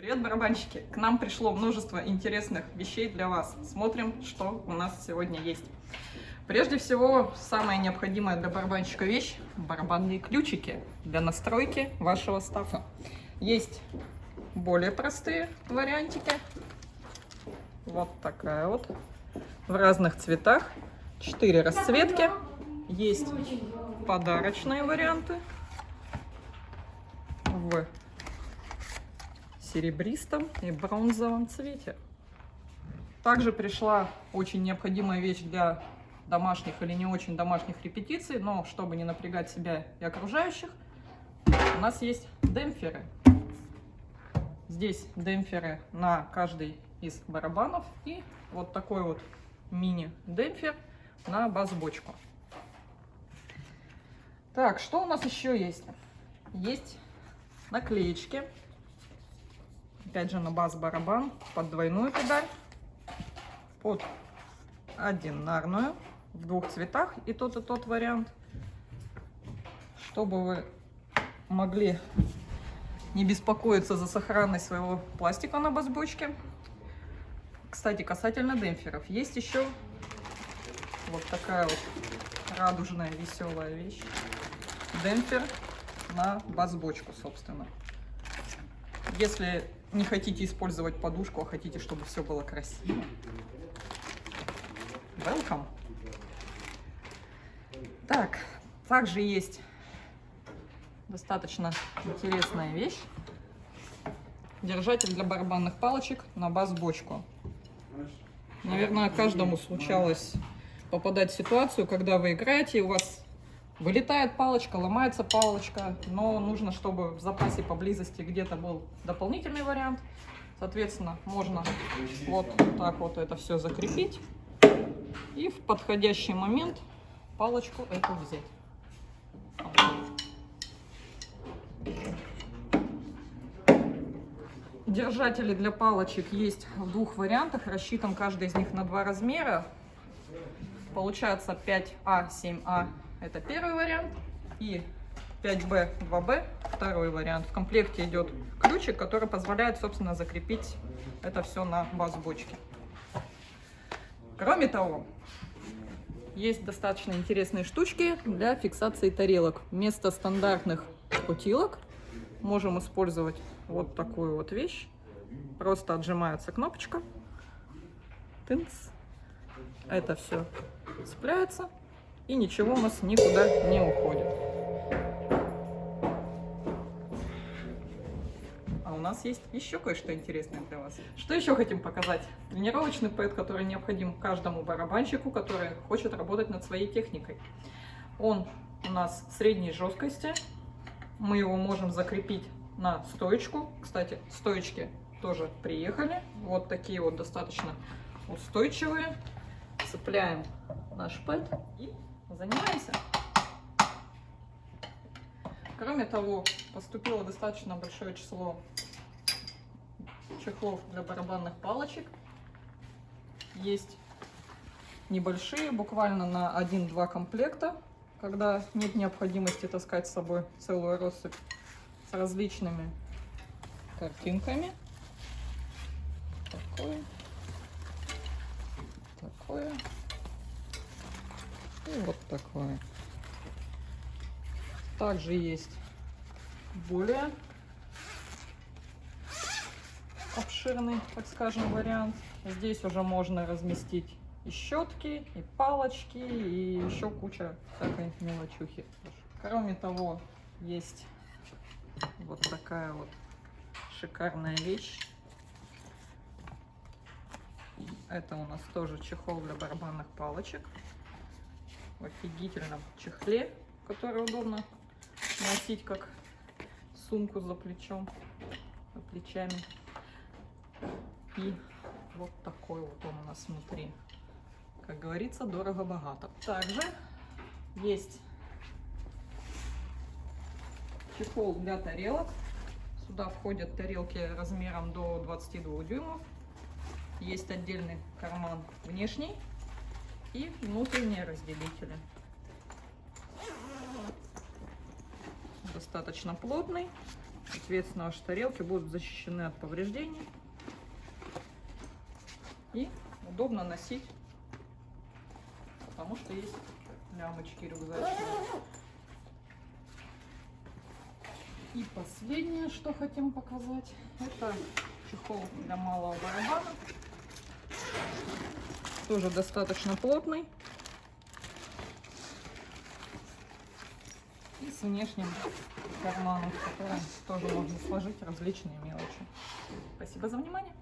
Привет, барабанщики! К нам пришло множество интересных вещей для вас. Смотрим, что у нас сегодня есть. Прежде всего, самая необходимая для барабанщика вещь – барабанные ключики для настройки вашего стафа. Есть более простые вариантики. Вот такая вот. В разных цветах. Четыре расцветки. Есть подарочные варианты. В серебристом и бронзовом цвете. Также пришла очень необходимая вещь для домашних или не очень домашних репетиций, но чтобы не напрягать себя и окружающих, у нас есть демпферы. Здесь демпферы на каждый из барабанов и вот такой вот мини-демпфер на бас-бочку. Так, что у нас еще есть? Есть наклеечки Опять же на бас-барабан под двойную педаль, под одинарную в двух цветах и тот и тот вариант, чтобы вы могли не беспокоиться за сохранность своего пластика на бас-бочке. Кстати, касательно демпферов, есть еще вот такая вот радужная веселая вещь. Демпфер на бас-бочку, собственно. Если не хотите использовать подушку, а хотите, чтобы все было красиво, welcome. Так, также есть достаточно интересная вещь. Держатель для барабанных палочек на бас-бочку. Наверное, каждому случалось попадать в ситуацию, когда вы играете, и у вас Вылетает палочка, ломается палочка, но нужно, чтобы в запасе поблизости где-то был дополнительный вариант. Соответственно, можно вот так вот это все закрепить и в подходящий момент палочку эту взять. Держатели для палочек есть в двух вариантах. Рассчитан каждый из них на два размера. Получается 5А, 7А это первый вариант. И 5B, 2B, второй вариант. В комплекте идет ключик, который позволяет, собственно, закрепить это все на баз бочки. Кроме того, есть достаточно интересные штучки для фиксации тарелок. Вместо стандартных путилок можем использовать вот такую вот вещь. Просто отжимается кнопочка. Тынц. Это все цепляется и ничего у нас никуда не уходит. А у нас есть еще кое-что интересное для вас. Что еще хотим показать? Тренировочный пэд, который необходим каждому барабанщику, который хочет работать над своей техникой. Он у нас средней жесткости. Мы его можем закрепить на стоечку. Кстати, стоечки тоже приехали. Вот такие вот достаточно устойчивые. Цепляем наш пэд и занимаемся. Кроме того, поступило достаточно большое число чехлов для барабанных палочек. Есть небольшие, буквально на 1-2 комплекта, когда нет необходимости таскать с собой целую россыпь с различными картинками. Такое. Такое. И вот такое. Также есть более обширный, так скажем, вариант. Здесь уже можно разместить и щетки, и палочки, и еще куча всякой мелочухи. Кроме того, есть вот такая вот шикарная вещь. Это у нас тоже чехол для барабанных палочек в офигительном чехле, который удобно носить как сумку за плечом, за плечами. И вот такой вот он у нас внутри. Как говорится, дорого-богато. Также есть чехол для тарелок. Сюда входят тарелки размером до 22 дюймов. Есть отдельный карман внешний и внутренние разделители. Достаточно плотный, Соответственно, ваши тарелки будут защищены от повреждений. И удобно носить, потому что есть лямочки рюкзачные. И последнее, что хотим показать, это чехол для малого барабана. Тоже достаточно плотный. И с внешним карманом, в тоже можно сложить различные мелочи. Спасибо за внимание.